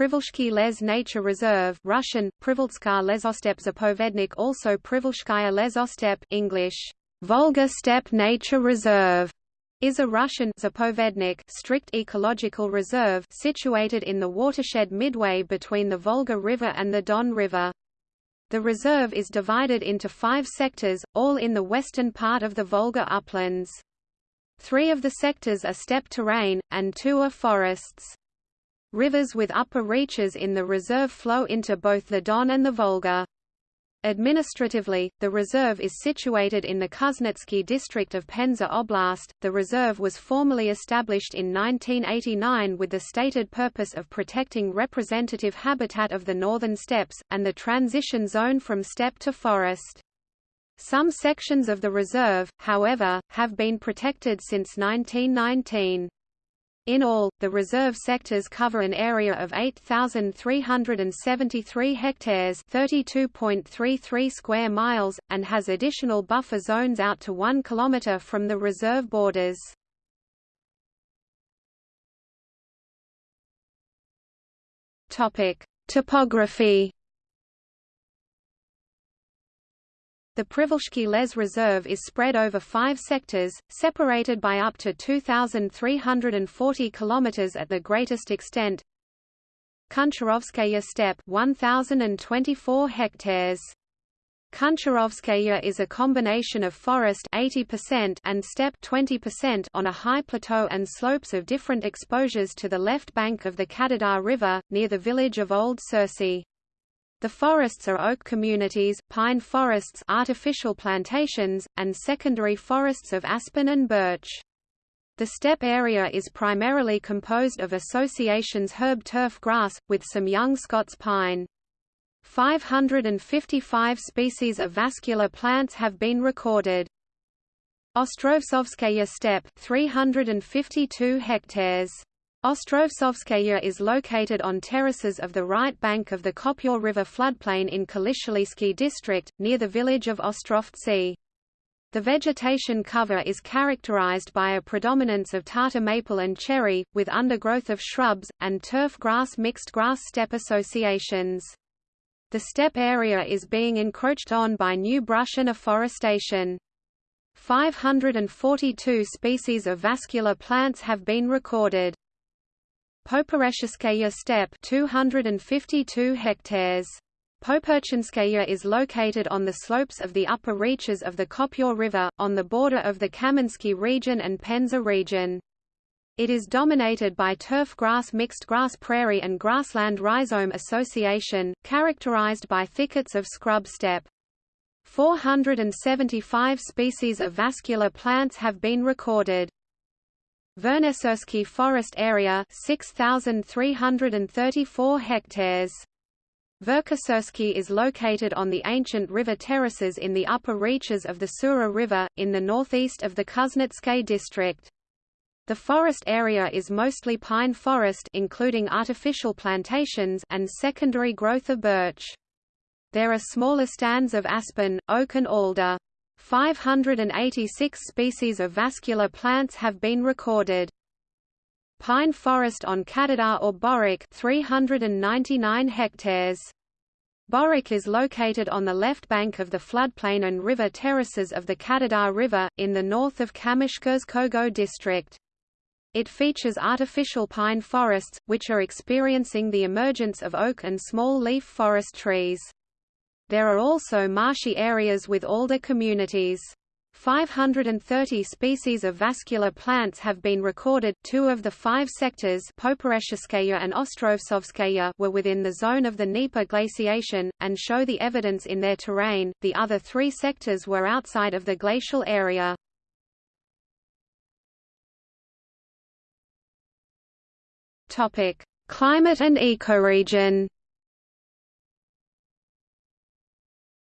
Privolzhsky les Nature Reserve Russian, Privolzhskaya lesostep Zapovednik also Privolzhskaya lesostep English, Volga Steppe Nature Reserve is a Russian Zapovednik strict ecological reserve situated in the watershed midway between the Volga River and the Don River. The reserve is divided into five sectors, all in the western part of the Volga uplands. Three of the sectors are steppe terrain, and two are forests. Rivers with upper reaches in the reserve flow into both the Don and the Volga. Administratively, the reserve is situated in the Kuznetsky district of Penza Oblast. The reserve was formally established in 1989 with the stated purpose of protecting representative habitat of the northern steppes, and the transition zone from steppe to forest. Some sections of the reserve, however, have been protected since 1919. In all, the reserve sectors cover an area of 8,373 hectares 32.33 square miles, and has additional buffer zones out to 1 km from the reserve borders. Topic: Topography The Privolzhsky Les Reserve is spread over five sectors, separated by up to 2,340 km at the greatest extent. Kuncharovskaya steppe 1,024 hectares. Kuncharovskaya is a combination of forest 80% and steppe 20% on a high plateau and slopes of different exposures to the left bank of the Kadadar River, near the village of Old Sursy. The forests are oak communities, pine forests artificial plantations, and secondary forests of aspen and birch. The steppe area is primarily composed of associations herb turf grass, with some young Scots pine. 555 species of vascular plants have been recorded. Ostrovtsovskaya steppe 352 hectares Ostrovtsovskaya is located on terraces of the right bank of the Khopyor River floodplain in Kalishalisky district, near the village of Ostrovtsy. The vegetation cover is characterized by a predominance of Tatar maple and cherry, with undergrowth of shrubs, and turf grass mixed grass steppe associations. The steppe area is being encroached on by new brush and afforestation. 542 species of vascular plants have been recorded. Poperechenskaya steppe 252 hectares. Poperechenskaya is located on the slopes of the upper reaches of the Khopyor River, on the border of the Kamensky region and Penza region. It is dominated by turf grass mixed grass prairie and grassland rhizome association, characterized by thickets of scrub steppe. 475 species of vascular plants have been recorded. Vernesursky Forest Area 6,334 hectares. Verkhosursky is located on the ancient river terraces in the upper reaches of the Sura River, in the northeast of the Kuznetsk district. The forest area is mostly pine forest including artificial plantations and secondary growth of birch. There are smaller stands of aspen, oak and alder. 586 species of vascular plants have been recorded. Pine forest on Kadadar or Borik 399 hectares. Borik is located on the left bank of the floodplain and river terraces of the Kadadar River, in the north of Kamishkurskogo district. It features artificial pine forests, which are experiencing the emergence of oak and small leaf forest trees. There are also marshy areas with alder communities. 530 species of vascular plants have been recorded. Two of the five sectors, and were within the zone of the Dnieper glaciation, and show the evidence in their terrain. The other three sectors were outside of the glacial area. Climate and ecoregion.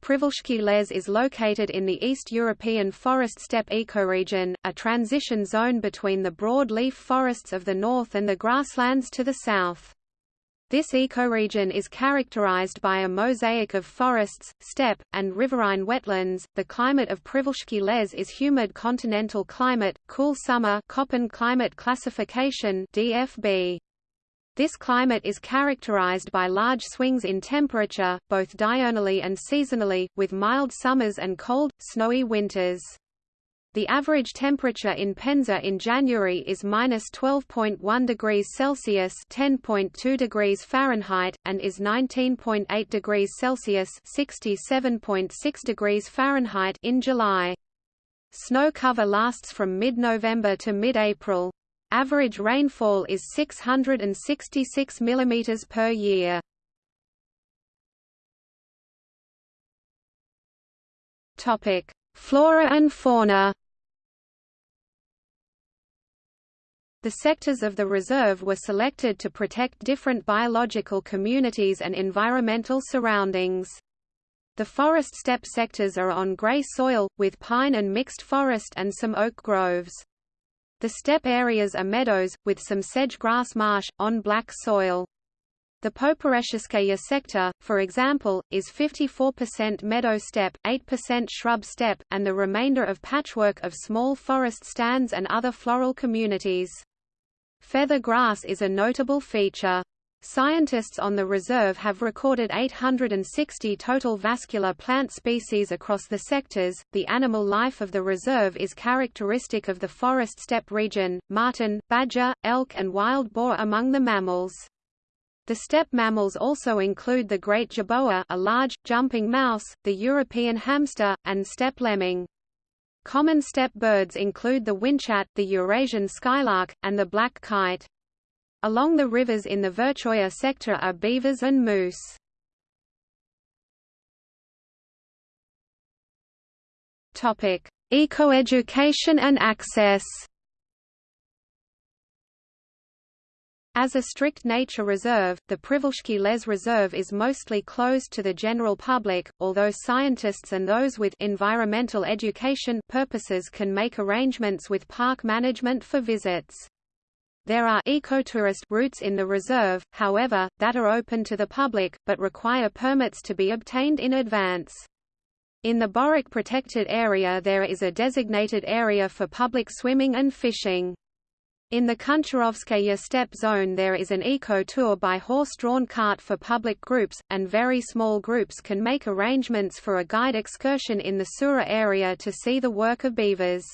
Privolzhsky Les is located in the East European forest steppe ecoregion, a transition zone between the broad-leaf forests of the north and the grasslands to the south. This ecoregion is characterized by a mosaic of forests, steppe, and riverine wetlands. The climate of Privolzhsky Les is humid continental climate, cool summer Köppen climate classification (DFB). This climate is characterized by large swings in temperature, both diurnally and seasonally, with mild summers and cold, snowy winters. The average temperature in Penza in January is minus 12.1 degrees Celsius (10.2 degrees Fahrenheit) and is 19.8 degrees Celsius (67.6 degrees Fahrenheit) in July. Snow cover lasts from mid-November to mid-April. Average rainfall is 666 mm per year. Flora and fauna. The sectors of the reserve were selected to protect different biological communities and environmental surroundings. The forest steppe sectors are on grey soil, with pine and mixed forest and some oak groves. The steppe areas are meadows, with some sedge grass marsh, on black soil. The Poperechenskaya sector, for example, is 54% meadow steppe, 8% shrub steppe, and the remainder of patchwork of small forest stands and other floral communities. Feather grass is a notable feature. Scientists on the reserve have recorded 860 total vascular plant species across the sectors. The animal life of the reserve is characteristic of the forest steppe region, marten, badger, elk and wild boar among the mammals. The steppe mammals also include the great jerboa a large, jumping mouse, the European hamster, and steppe lemming. Common steppe birds include the whinchat, the Eurasian skylark, and the black kite. Along the rivers in the Verchoya sector are beavers and moose. Topic: Ecoeducation and access. As a strict nature reserve, the Privolzhsky Les Reserve is mostly closed to the general public, although scientists and those with environmental education purposes can make arrangements with park management for visits. There are ecotourist routes in the reserve, however, that are open to the public, but require permits to be obtained in advance. In the Borik protected area there is a designated area for public swimming and fishing. In the Kuncharovskaya steppe zone there is an eco-tour by horse-drawn cart for public groups, and very small groups can make arrangements for a guide excursion in the Sura area to see the work of beavers.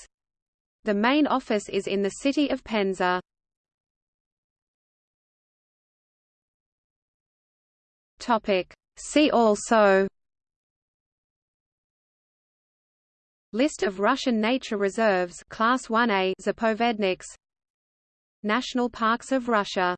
The main office is in the city of Penza. Topic. See also List of Russian nature reserves Class 1A Zapovedniks National Parks of Russia